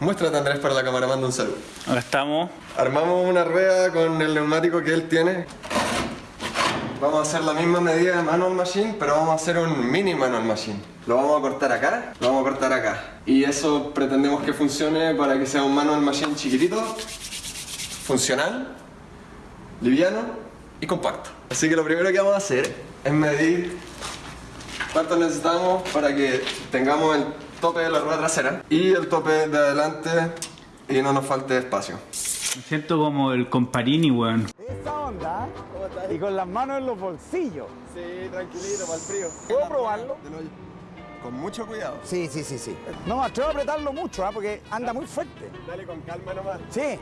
Muéstrate Andrés para la cámara, manda un saludo. Acá estamos. Armamos una rueda con el neumático que él tiene. Vamos a hacer la misma medida de manual machine, pero vamos a hacer un mini manual machine. Lo vamos a cortar acá, lo vamos a cortar acá. Y eso pretendemos que funcione para que sea un manual machine chiquitito, funcional, liviano y compacto. Así que lo primero que vamos a hacer es medir cuánto necesitamos para que tengamos el tope de la rueda trasera y el tope de adelante y no nos falte espacio. Me siento como el comparini, weón. Esa onda y con las manos en los bolsillos. Sí, tranquilito, para el frío. ¿Puedo probarlo? Con mucho cuidado. Sí, sí, sí, sí. No me atrevo a apretarlo mucho, ¿ah? porque anda muy fuerte. Dale con calma nomás. Sí.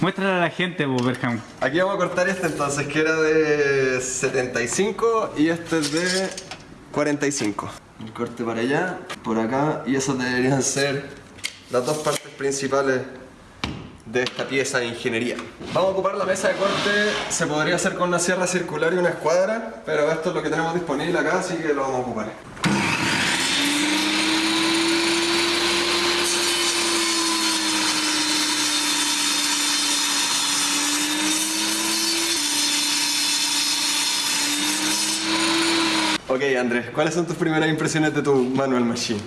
Muéstrale a la gente, pues, Berham. Aquí vamos a cortar este entonces, que era de 75 y este es de 45. El corte para allá, por acá, y esas deberían ser las dos partes principales de esta pieza de ingeniería. Vamos a ocupar la mesa de corte, se podría hacer con una sierra circular y una escuadra, pero esto es lo que tenemos disponible acá, así que lo vamos a ocupar. Ok Andrés, ¿cuáles son tus primeras impresiones de tu manual machine?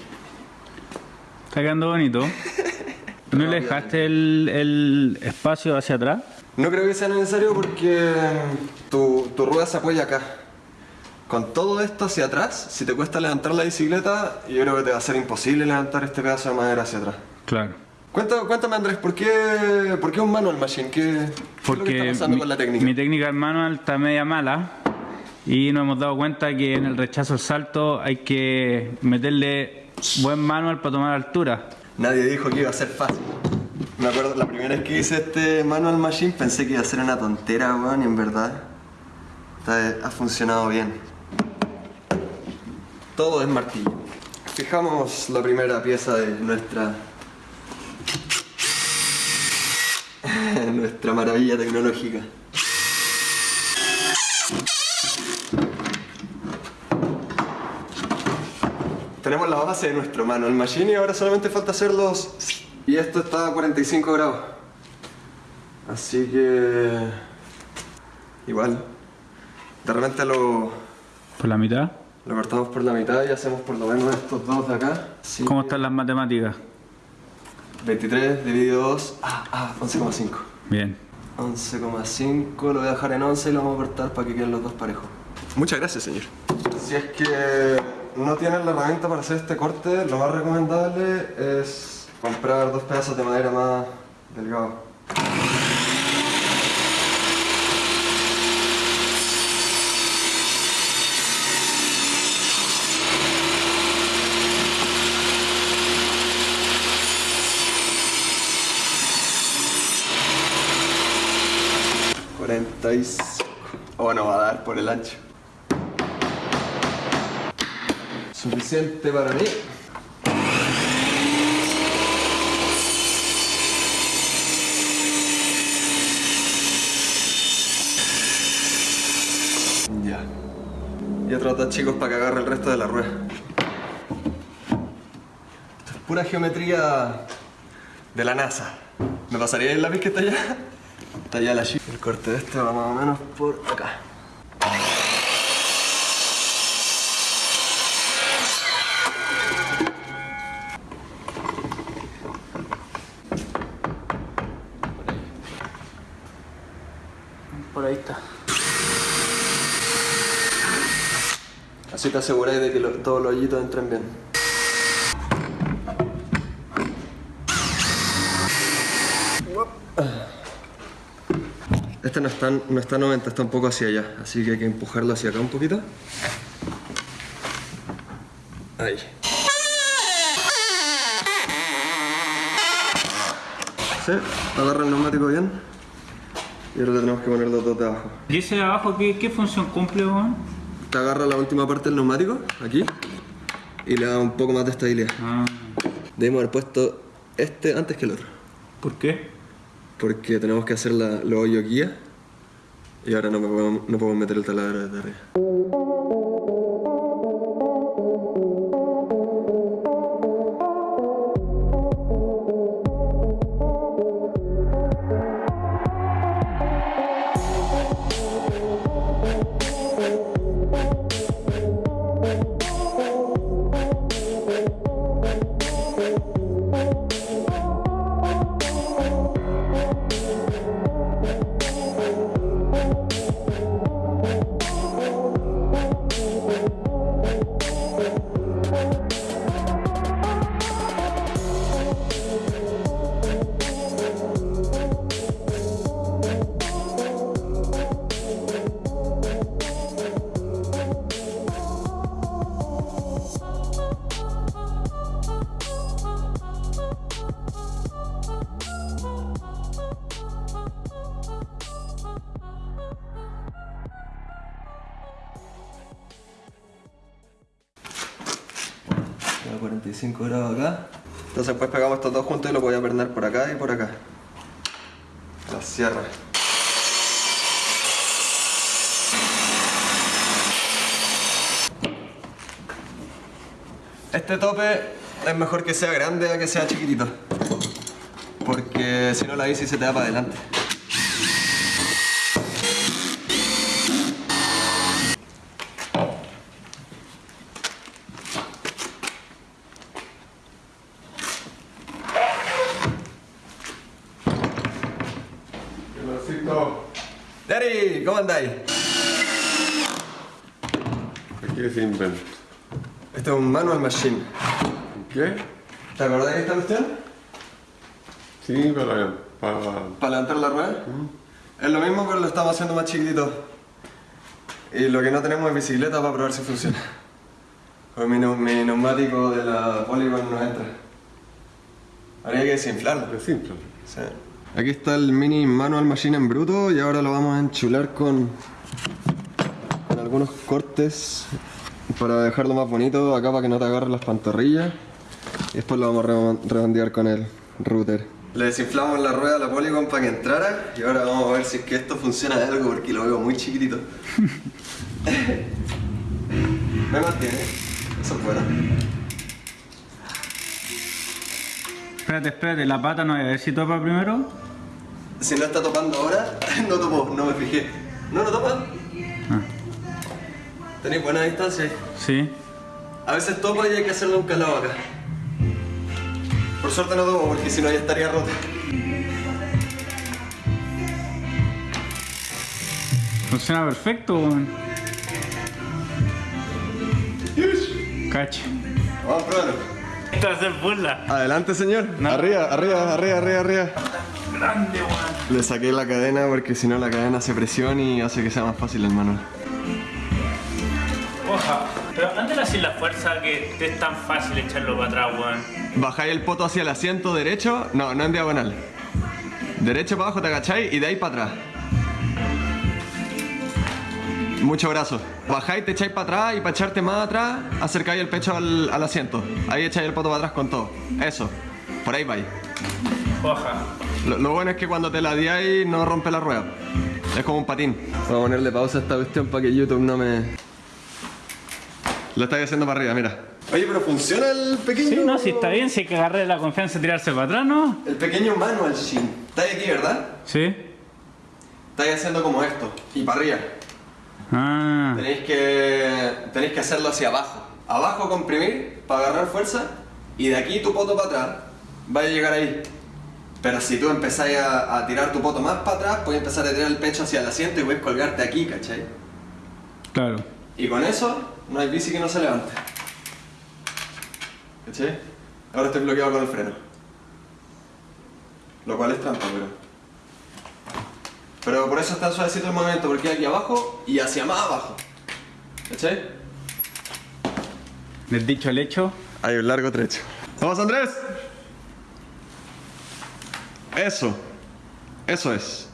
Está quedando bonito. ¿No le dejaste el, el espacio hacia atrás? No creo que sea necesario porque tu, tu rueda se apoya acá. Con todo esto hacia atrás, si te cuesta levantar la bicicleta, yo creo que te va a ser imposible levantar este pedazo de madera hacia atrás. Claro. Cuéntame, cuéntame Andrés, ¿por qué, ¿por qué un manual machine? ¿Qué, qué es lo que Porque está pasando mi, con la técnica? mi técnica en manual está media mala y nos hemos dado cuenta que en el rechazo al salto hay que meterle buen manual para tomar altura. Nadie dijo que iba a ser fácil. Me acuerdo, la primera vez que hice este manual machine pensé que iba a ser una tontera, weón, y en verdad ha funcionado bien. Todo es martillo. Fijamos la primera pieza de nuestra... nuestra maravilla tecnológica. Tenemos la base de nuestro manual machine y ahora solamente falta hacerlos y esto está a 45 grados. Así que igual de repente lo, Por la mitad. lo cortamos por la mitad y hacemos por lo menos estos dos de acá. Así ¿Cómo que están las matemáticas? 23 dividido 2, ah, ah, 11,5. Bien. 11,5 lo voy a dejar en 11 y lo vamos a cortar para que queden los dos parejos. Muchas gracias, señor. Si es que no tienen la herramienta para hacer este corte, lo más recomendable es comprar dos pedazos de madera más delgados. Y cinco. Oh, no va a dar por el ancho. Suficiente para mí. Ya. Y otros dos chicos para que agarre el resto de la rueda. Esto es pura geometría de la NASA. ¿Me pasaría el lápiz que está allá? Está allá la chip. El corte de este va más o menos por acá. Por ahí está. Así te aseguráis de que todos los hoyitos entren bien. Este no está, no está 90, está un poco hacia allá, así que hay que empujarlo hacia acá un poquito. Ahí. Sí, agarra el neumático bien. Y ahora tenemos que poner los dos de abajo. ¿Y ese de abajo qué, qué función cumple, weón? Te agarra la última parte del neumático, aquí, y le da un poco más de estabilidad. Ah, Debemos haber puesto este antes que el otro, ¿Por qué? porque tenemos que hacer la, los hoyos guía, y ahora no, podemos, no podemos meter el taladro desde arriba. 45 grados acá. Entonces después pegamos estos dos juntos y lo voy a perder por acá y por acá. La sierra. Este tope es mejor que sea grande a que sea chiquitito. Porque si no la bici se te da para adelante. Daddy, ¿cómo andáis? ¿Qué se inventa? Este es un manual machine. ¿Qué? ¿Te acordás de esta cuestión? Sí, para, para... Para levantar la rueda. Es lo mismo, pero lo estamos haciendo más chiquitito. Y lo que no tenemos es bicicleta para probar si funciona. Pues mi, neu- mi neumático de la Polygon no entra. Habría que desinflarlo. Es simple. Sí. Aquí está el mini manual machine en bruto y ahora lo vamos a enchular con, con algunos cortes para dejarlo más bonito acá para que no te agarre las pantorrillas y después lo vamos a redon- redondear con el router. Le desinflamos la rueda a la Polygon para que entrara y ahora vamos a ver si es que esto funciona de algo porque lo veo muy chiquitito. Me mantiene, eso es bueno. Espérate, espérate, la pata no, a ver si topa primero. Si no está topando ahora, no topó, no me fijé. No, no topa. Ah. Tenéis buena distancia. ahí. Sí. A veces topa y hay que hacerle un calado acá. Por suerte no topo porque si no ya estaría rota. Funciona perfecto, weón. Cacho. Vamos a probarlo. A ser burla. Adelante, señor. No. Arriba, arriba, arriba, arriba, arriba. Grande, weón. Le saqué la cadena porque si no la cadena hace presión y hace que sea más fácil el manual. Oja. Pero antes decir la fuerza que te es tan fácil echarlo para atrás, weón. Bajáis el poto hacia el asiento derecho, no, no en diagonal. Derecho para abajo te agacháis y de ahí para atrás. Mucho brazo. Bajáis, te echáis para atrás y para echarte más atrás, acercáis el pecho al, al asiento. Ahí echáis el poto para atrás con todo. Eso. Por ahí vais. Oja. Lo, lo bueno es que cuando te la diáis no rompe la rueda. Es como un patín. Voy a ponerle pausa a esta cuestión para que YouTube no me... Lo estáis haciendo para arriba, mira. Oye, pero funciona el pequeño... Sí, no, si está bien, si hay que agarrarle la confianza y tirarse para atrás, ¿no? El pequeño manual shin. Estáis aquí, ¿verdad? Sí. Estáis haciendo como esto. Y para arriba. Ah. Tenéis que, tenéis que hacerlo hacia abajo. Abajo comprimir para agarrar fuerza y de aquí tu poto para atrás va a llegar ahí. Pero si tú empezáis a, a tirar tu poto más para atrás, puedes empezar a tirar el pecho hacia el asiento y puedes colgarte aquí, ¿cachai? Claro. Y con eso no hay bici que no se levante. ¿Cachai? Ahora estoy bloqueado con el freno. Lo cual es trampa, pero... Pero por eso es tan suavecito el movimiento, porque aquí abajo y hacia más abajo. ¿Cachai? Del dicho al hecho. Hay un largo trecho. ¡Vamos, Andrés! Eso. Eso es.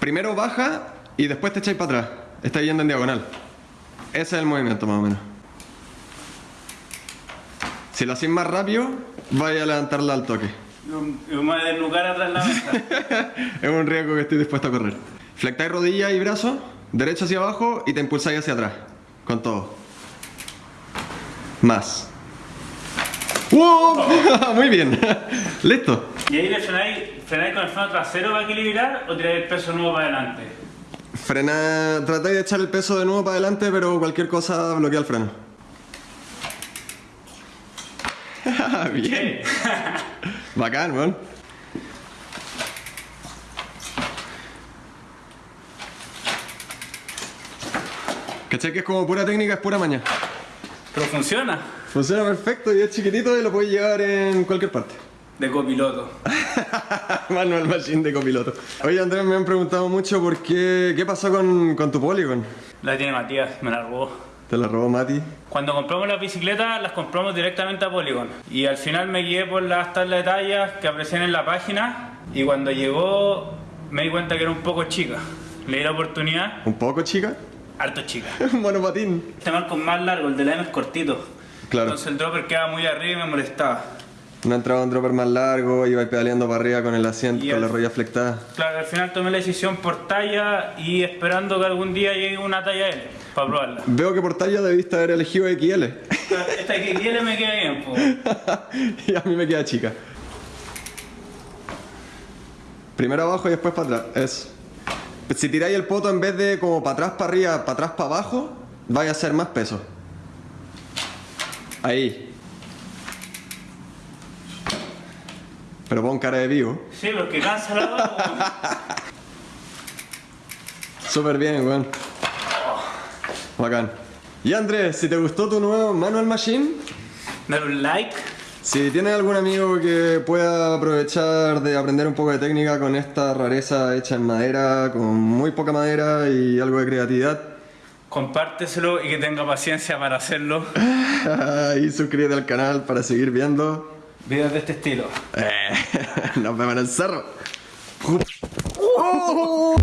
Primero baja y después te echáis para atrás. Está yendo en diagonal. Ese es el movimiento, más o menos. Si lo hacéis más rápido, vaya a levantarla al toque. A desnucar atrás la mesa. es un riesgo que estoy dispuesto a correr. Flectáis rodilla y brazo, derecho hacia abajo y te impulsáis hacia atrás. Con todo. Más. ¡Wow! Muy bien. Listo. ¿Y ahí le frenáis, frenáis con el freno trasero para equilibrar o tiráis el peso nuevo para adelante? Frena. Tratáis de echar el peso de nuevo para adelante, pero cualquier cosa bloquea el freno. bien. Bacán, weón. ¿Cachai que es como pura técnica, es pura maña? Pero funciona. Funciona perfecto y es chiquitito y lo puedes llevar en cualquier parte. De copiloto. Manual Machine de copiloto. Oye Andrés, me han preguntado mucho por qué, qué pasó con, con tu Polygon. La tiene Matías, me la robó. Te la robó Mati. Cuando compramos las bicicletas, las compramos directamente a Polygon. Y al final me guié por las tablas de tallas que aparecían en la página. Y cuando llegó, me di cuenta que era un poco chica. Le di la oportunidad, ¿Un poco chica? harto chica. Un monopatín. Este marco es más largo, el de la M es cortito. Claro. Entonces el dropper quedaba muy arriba y me molestaba. No entraba un dropper más largo, iba pedaleando para arriba con el asiento, Y con el- la rodilla flectada. Claro, al final tomé la decisión por talla y esperando que algún día llegue una talla L para probarla. Veo que por talla debiste haber elegido XL. Esta que quiere me queda bien, pues. y a mí me queda chica. Primero abajo y después para atrás. Eso. Si tiráis el poto en vez de como para atrás, para arriba, para atrás, para abajo, vaya a ser más peso. Ahí. Pero pon cara de vivo. Sí, porque cansa la. Súper bien, weón. Bacán. Y Andrés, si te gustó tu nuevo Manual Machine, Dale un like. Si tienes algún amigo que pueda aprovechar de aprender un poco de técnica con esta rareza hecha en madera, con muy poca madera y algo de creatividad, compárteselo y que tenga paciencia para hacerlo. y suscríbete al canal para seguir viendo. Videos de este estilo. Eh, nos vemos en el cerro. ¡Oh!